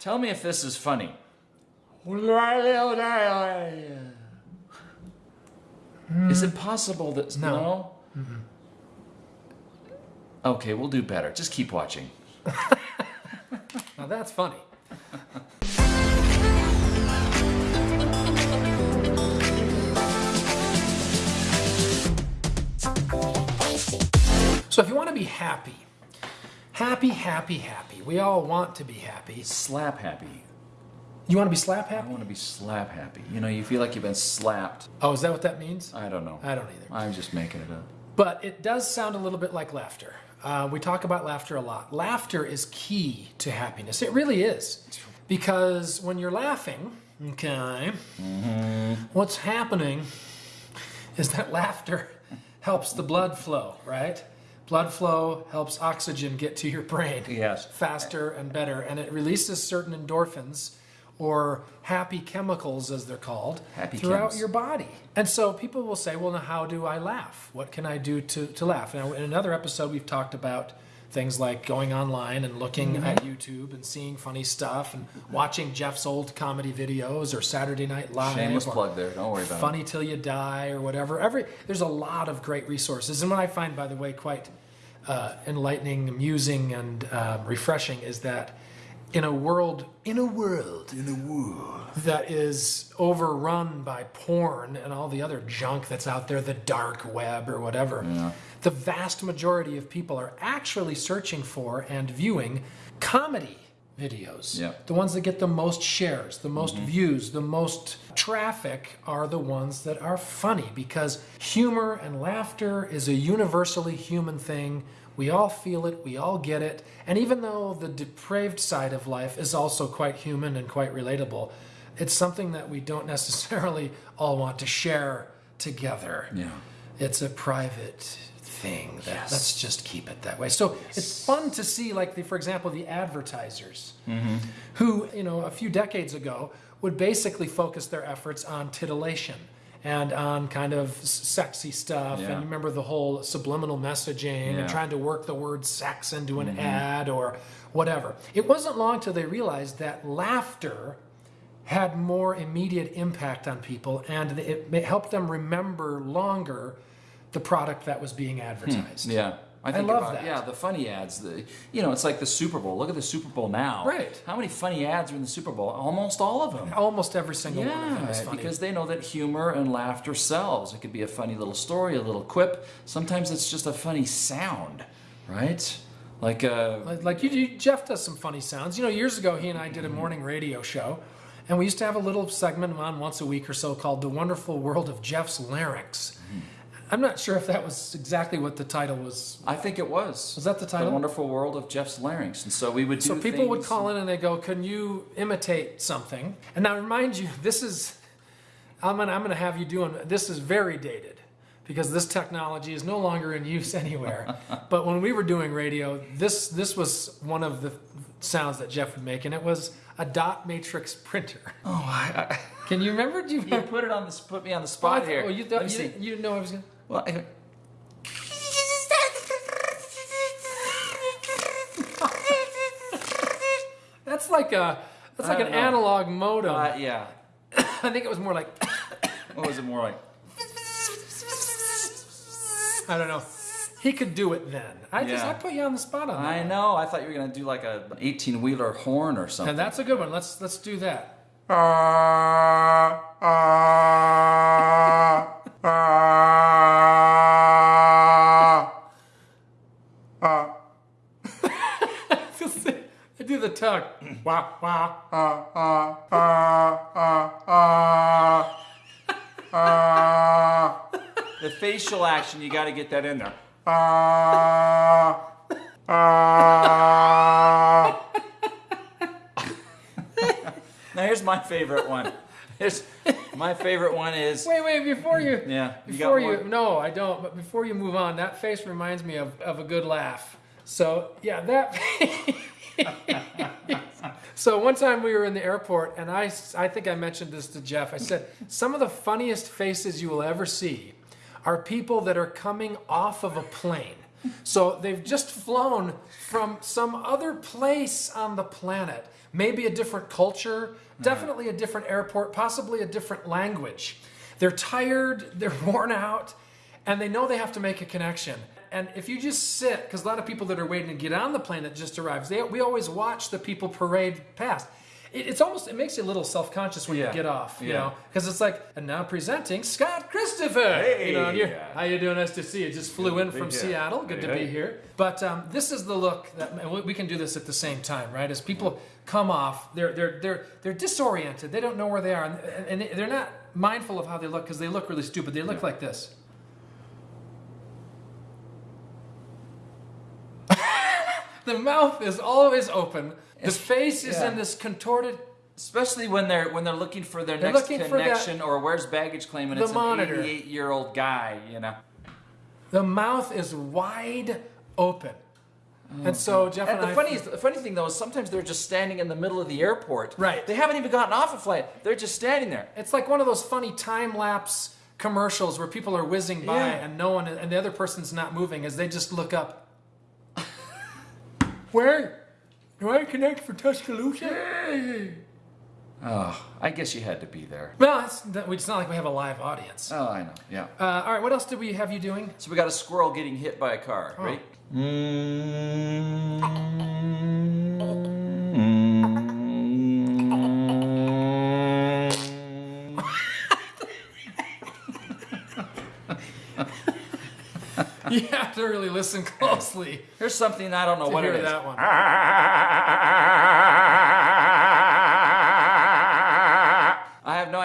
Tell me if this is funny. Is it possible that No. no? Okay, we'll do better. Just keep watching. Now that's funny. So if you want to be happy, happy, happy, happy, we all want to be happy. Slap happy. You want to be slap happy? I want to be slap happy. You know, you feel like you've been slapped. Oh, is that what that means? I don't know. I don't either. I'm just making it up. But it does sound a little bit like laughter. Uh, we talk about laughter a lot. Laughter is key to happiness. It really is. Because when you're laughing, okay, what's happening is that laughter helps the blood flow, right? Blood flow helps oxygen get to your brain Yes. faster and better, and it releases certain endorphins or happy chemicals, as they're called, Happy throughout chems. your body. And so people will say, well, now how do I laugh? What can I do to, to laugh? Now, in another episode, we've talked about things like going online and looking Mm-hmm. at YouTube and seeing funny stuff and watching Jeff's old comedy videos or Saturday Night Live. Shameless plug there. Don't worry about it. Funny Till You Die or whatever. Every There's a lot of great resources. And what I find, by the way, quite uh, enlightening, amusing, and um, refreshing is that in a world, in a world. In the woo. that is overrun by porn and all the other junk that's out there, the dark web or whatever, the vast majority of people are actually searching for and viewing comedy videos. Yeah. The ones that get the most shares, the most mm-hmm. views, the most traffic are the ones that are funny because humor and laughter is a universally human thing. We all feel it, we all get it. And even though the depraved side of life is also quite human and quite relatable, it's something that we don't necessarily all want to share together. Yeah. It's a private thing. That, Let's just keep it that way. So it's fun to see, like, the, for example, the advertisers who, you know, a few decades ago would basically focus their efforts on titillation and on kind of sexy stuff. Yeah. And you remember the whole subliminal messaging Yeah. and trying to work the word sex into an mm-hmm. ad or whatever. It wasn't long till they realized that laughter had more immediate impact on people and it helped them remember longer the product that was being advertised. Yeah. I think love about that. yeah the funny ads. The you know it's like the Super Bowl. Look at the Super Bowl now. Right. How many funny ads are in the Super Bowl? Almost all of them. Almost every single one of them is Yeah, funny. because they know that humor and laughter sells. It could be a funny little story, a little quip. Sometimes it's just a funny sound, right? Like uh, Like- like you, you, Jeff does some funny sounds. You know, years ago he and I did a morning radio show, and we used to have a little segment on once a week or so called "The Wonderful World of Jeff's Larynx." I'm not sure if that was exactly what the title was. I think it was. Was that the title? Wonderful World of Jeff's Larynx. And so we would do So people would call in and they go, "Can you imitate something?" And now, remind you, this is I'm gonna I'm gonna have you doing this is very dated because this technology is no longer in use anywhere. but when we were doing radio, this this was one of the sounds that Jeff would make, and it was a dot matrix printer. Oh, I, I, Can you remember? Do you you put it on the put me on the oh, spot here. Oh, you, Let me you, you didn't know I was gonna. Well, I- That's like a that's like an know. analog modem. uh, yeah. I think it was more like What was it more like? I don't know. He could do it then. I just I put you on the spot on that. I know. I thought you were gonna do like a 18 wheeler horn or something. And that's a good one. Let's let's do that. Uh. I do the tug. Wah wah. Uh, uh, the facial action. You got to get that in there. Now here's my favorite one. Here's my favorite one is Wait, wait, before you Yeah, before you, more? no, I don't, but before you move on, that face reminds me of, of a good laugh. So yeah, that So one time we were in the airport and I, I think I mentioned this to Jeff. I said, some of the funniest faces you will ever see are people that are coming off of a plane. So they've just flown from some other place on the planet, maybe a different culture, definitely a different airport, possibly a different language. They're tired, they're worn out, and they know they have to make a connection. And if you just sit, because a lot of people that are waiting to get on the plane that just arrives, they, we always watch the people parade past. It, it's almost it makes you a little self conscious when Yeah. you get off, you Yeah. know, because it's like and now presenting Scott Christopher. Hey, you know, Hey. how you doing? Nice to see you. Just flew in from. Seattle. Good to Hey, be here. But um, this is the look that we- we can do this at the same time, right? As people come off, they're they're they're they're disoriented. They don't know where they are, and, and they're not mindful of how they look because they look really stupid. They look Yeah. like this. the mouth is always open. The face is yeah. in this contorted. Especially when they're when they're looking for their They're next for that- connection or where's baggage claim and it's monitor. an 88 year old guy, you know. The mouth is wide open. Oh, and so Jeff and, And the I funny, the funny thing though is sometimes they're just standing in the middle of the airport. Right. They haven't even gotten off a flight. They're just standing there. It's like one of those funny time lapse commercials where people are whizzing by Yeah. and no one and the other person's not moving as they just look up. Where? Do I connect for Tuscaloosa? Oh, I guess you had to be there. Well, it's, it's not like we have a live audience. Oh, I know. Yeah. Uh, all right, what else did we have you doing? So we got a squirrel getting hit by a car, Oh. right? You have to really listen closely Here's something I don't know to what hear it is. that one.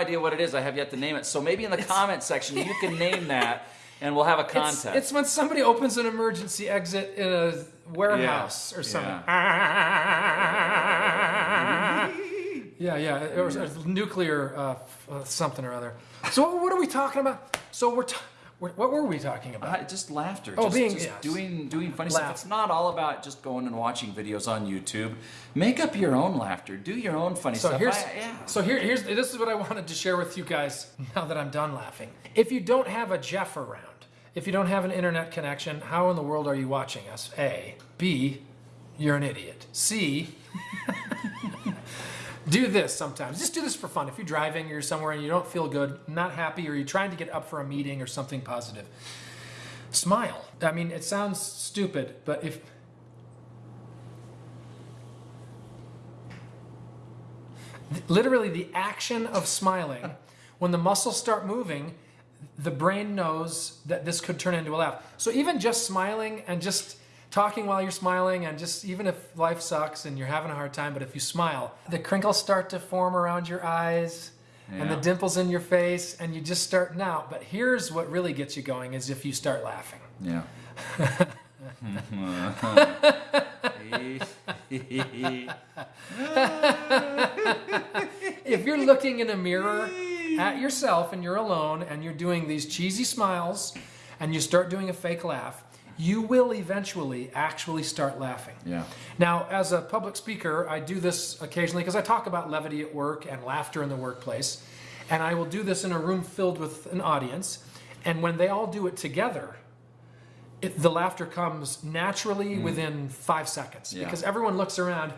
idea what it is. I have yet to name it. So maybe in the comment section you can name that, and we'll have a contest. it's when somebody opens an emergency exit in a warehouse or something. Yeah, yeah, it was a nuclear uh, uh, something or other. So what are we talking about? So we're, t- what were we talking about? Uh, just laughter. Oh, just, being- just yes. doing doing funny Laugh. stuff. It's not all about just going and watching videos on YouTube. Make up your own laughter. Do your own funny So stuff. here's I- yeah. so here here's this is what I wanted to share with you guys now that I'm done laughing. If you don't have a Jeff around, if you don't have an internet connection, how in the world are you watching us? A, B, you're an idiot. C, do this sometimes. Just do this for fun. If you're driving you're somewhere and you don't feel good, not happy, or you're trying to get up for a meeting or something positive, smile. I mean, it sounds stupid, but if literally the action of smiling, when the muscles start moving, the brain knows that this could turn into a laugh. So even just smiling and just talking while you're smiling and just even if life sucks and you're having a hard time, but if you smile, the crinkles start to form around your eyes and the dimples in your face and you just starting out. But here's what really gets you going is if you start laughing. Yeah. if you're looking in a mirror at yourself and you're alone and you're doing these cheesy smiles and you start doing a fake laugh, you will eventually actually start laughing. yeah. Now, as a public speaker, I do this occasionally because I talk about levity at work and laughter in the workplace. And I will do this in a room filled with an audience. And when they all do it together, it, the laughter comes naturally mm. within five seconds Yeah. because everyone looks around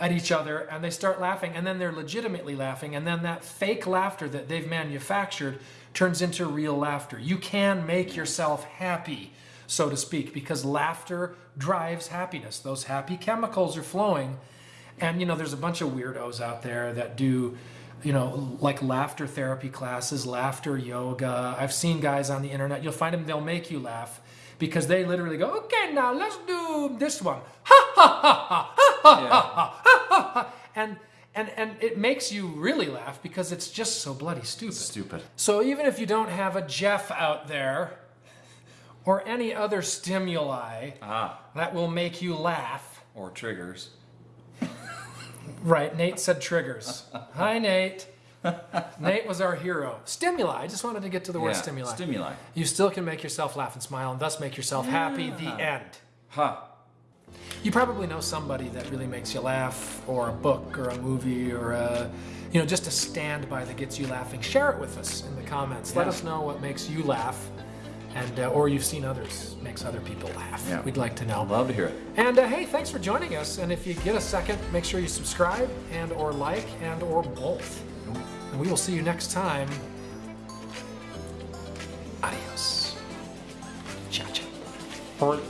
at each other and they start laughing and then they're legitimately laughing and then that fake laughter that they've manufactured turns into real laughter. You can make yourself happy, so to speak, because laughter drives happiness. Those happy chemicals are flowing. And you know, there's a bunch of weirdos out there that do you know, like laughter therapy classes, laughter yoga. I've seen guys on the internet. You'll find them, they'll make you laugh because they literally go, okay, now let's do this one. Ha ha ha ha ha ha ha ha ha. And, and, and it makes you really laugh because it's just so bloody stupid. Stupid. So even if you don't have a Jeff out there or any other stimuli Ah. that will make you laugh, Or triggers. Right, Nate said triggers. Hi, Nate. Nate was our hero. Stimuli. I just wanted to get to the word stimuli. Stimuli. you still can make yourself laugh and smile and thus make yourself happy. The end. Huh. You probably know somebody that really makes you laugh, or a book, or a movie, or a, you know, just a standby that gets you laughing. Share it with us in the comments. Let us know what makes you laugh, and uh, or you've seen others makes other people laugh. Yeah. We'd like to know. Love to hear it. And uh, hey, thanks for joining us. And if you get a second, make sure you subscribe and or like and or both. And we will see you next time. Adios. Ciao, ciao.